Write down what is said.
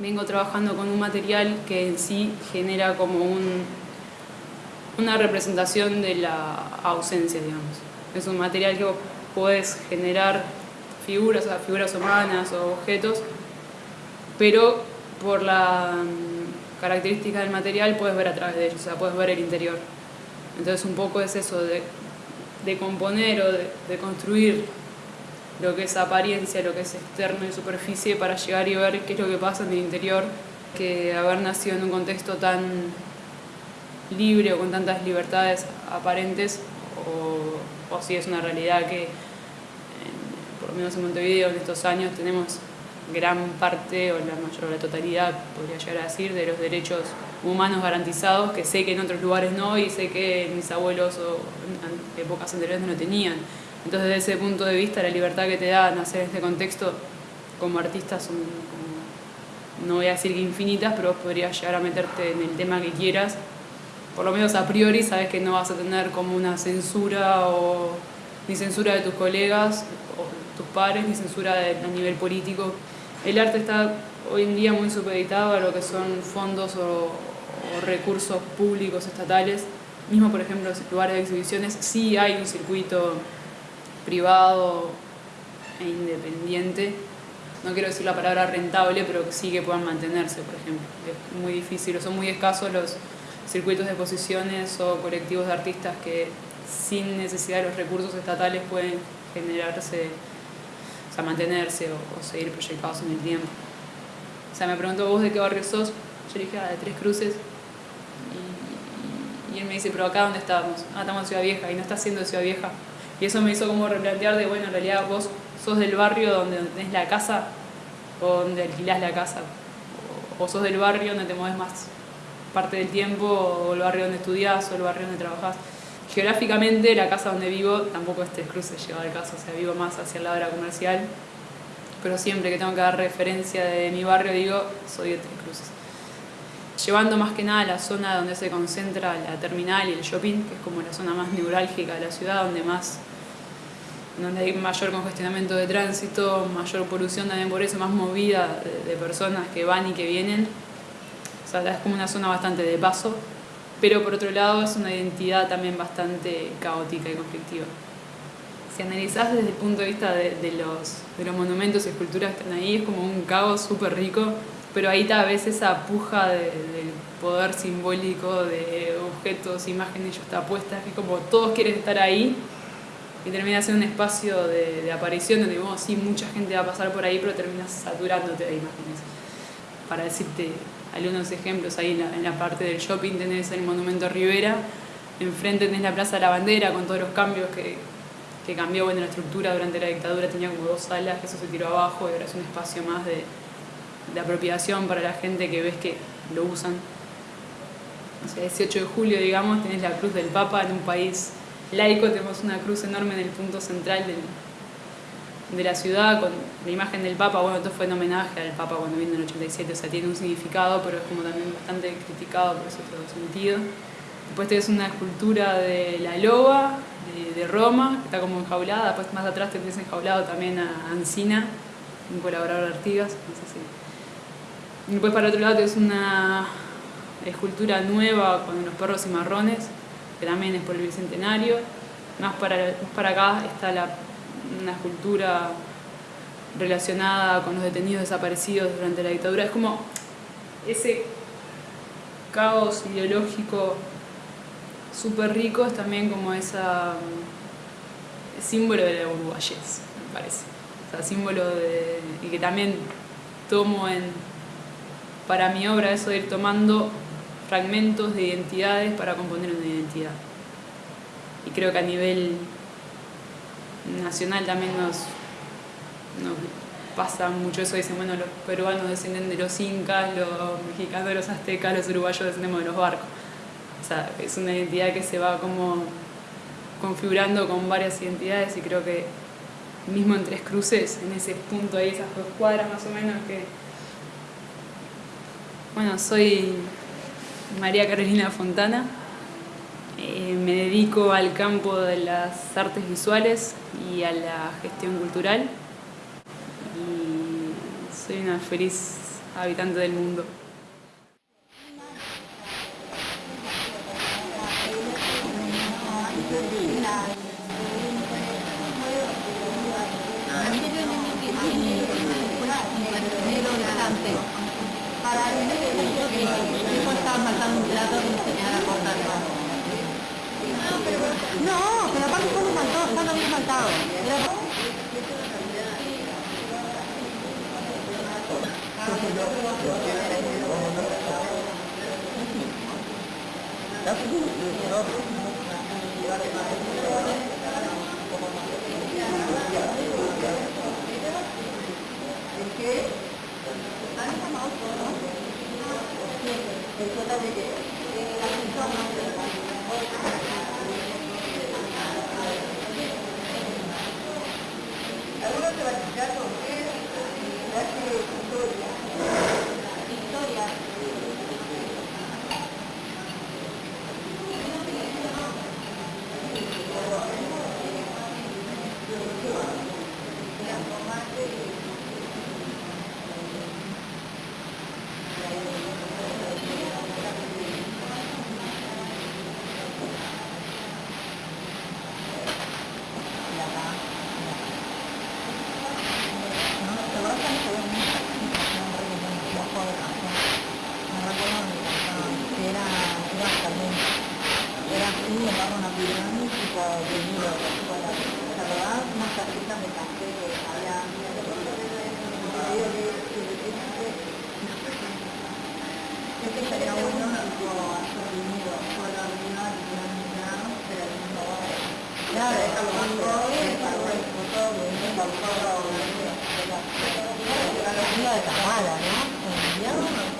vengo trabajando con un material que en sí genera como un, una representación de la ausencia, digamos. Es un material que podés generar figuras, o figuras humanas o objetos, pero por la mm, característica del material puedes ver a través de ellos, o sea, puedes ver el interior. Entonces un poco es eso de, de componer o de, de construir lo que es apariencia, lo que es externo y superficie para llegar y ver qué es lo que pasa en el interior, que haber nacido en un contexto tan libre o con tantas libertades aparentes o, si es una realidad que por lo menos en Montevideo en estos años tenemos gran parte o la mayor la totalidad, podría llegar a decir, de los derechos humanos garantizados, que sé que en otros lugares no y sé que mis abuelos o en épocas anteriores no tenían. Entonces, desde ese punto de vista, la libertad que te da nacer en este contexto como artista son, no voy a decir que infinitas, pero podrías llegar a meterte en el tema que quieras. Por lo menos a priori sabes que no vas a tener como una censura o ni censura de tus colegas o tus pares, ni censura a nivel político. El arte está hoy en día muy supeditado a lo que son fondos o, o recursos públicos estatales. Mismo, por ejemplo, en lugares de exhibiciones, sí hay un circuito privado e independiente, no quiero decir la palabra rentable, pero sí que puedan mantenerse, por ejemplo. Es muy difícil, o son muy escasos los circuitos de exposiciones o colectivos de artistas que sin necesidad de los recursos estatales pueden generarse, o sea, mantenerse o, seguir proyectados en el tiempo. O sea, me preguntó vos de qué barrio sos, yo dije, ah, de Tres Cruces, y, y él me dice, pero acá dónde estábamos, ah, estamos en Ciudad Vieja, y no está siendo Ciudad Vieja, y eso me hizo como replantear de, bueno, en realidad vos sos del barrio donde tenés la casa o donde alquilás la casa. O, sos del barrio donde te mueves más parte del tiempo, o el barrio donde estudiás, o el barrio donde trabajás. Geográficamente, la casa donde vivo tampoco es Tres Cruces, lleva al caso, o sea, vivo más hacia el lado de la comercial. Pero siempre que tengo que dar referencia de mi barrio, digo, soy de Tres Cruces. Llevando más que nada a la zona donde se concentra la terminal y el shopping, que es como la zona más neurálgica de la ciudad, donde más donde hay mayor congestionamiento de tránsito, mayor polución también por eso, más movida de, personas que van y que vienen. O sea, es como una zona bastante de paso, pero por otro lado es una identidad también bastante caótica y conflictiva. Si analizás desde el punto de vista de, los, de los monumentos y esculturas que están ahí, es como un caos súper rico, pero ahí tal vez esa puja de, del poder simbólico de objetos, imágenes, ya está puesta, que como todos quieren estar ahí, y termina siendo un espacio de, de aparición donde bueno, sí, mucha gente va a pasar por ahí, pero terminas saturándote de imágenes. Para decirte algunos ejemplos, ahí en la, en la, parte del shopping tenés el Monumento Rivera, enfrente tenés la Plaza de la Bandera con todos los cambios que, que cambió bueno, la estructura durante la dictadura, tenía como dos salas, eso se tiró abajo y ahora es un espacio más de, de apropiación para la gente que ves que lo usan. O sea, 18 de julio, digamos, tenés la Cruz del Papa en un país laico tenemos una cruz enorme en el punto central de la ciudad con la imagen del Papa, bueno, esto fue en homenaje al Papa cuando vino en el 87, o sea, tiene un significado, pero es como también bastante criticado por ese otro sentido. Después tenés una escultura de la loba, de, Roma, que está como enjaulada, después más atrás tenés enjaulado también a Ancina, un colaborador de Artigas, no sé si. Después para otro lado tenés una escultura nueva con los perros y marrones, que también es por el Bicentenario. Más para, más para acá está una escultura relacionada con los detenidos desaparecidos durante la dictadura. Es como ese caos ideológico súper rico, es también como esa símbolo de la uruguayés, me parece. Símbolo de... y que también tomo en, para mi obra eso de ir tomando fragmentos de identidades para componer una identidad. Y creo que a nivel nacional también nos, pasa mucho eso, dicen, bueno, los peruanos descienden de los incas, los mexicanos de los aztecas, los uruguayos descendemos de los barcos. O sea, es una identidad que se va como configurando con varias identidades y creo que mismo en Tres Cruces, en ese punto ahí, esas dos cuadras más o menos que... Bueno, soy María Carolina Fontana. Eh, me dedico al campo de las artes visuales y a la gestión cultural. Y soy una feliz habitantes del mundo. No, pero aparte todo faltó, estaba bien faltado. ¿Qué? Algunos se van a con qué, Hãy subscribe cho kênh Ghiền Mì Gõ Để không bỏ lỡ những video hấp dẫn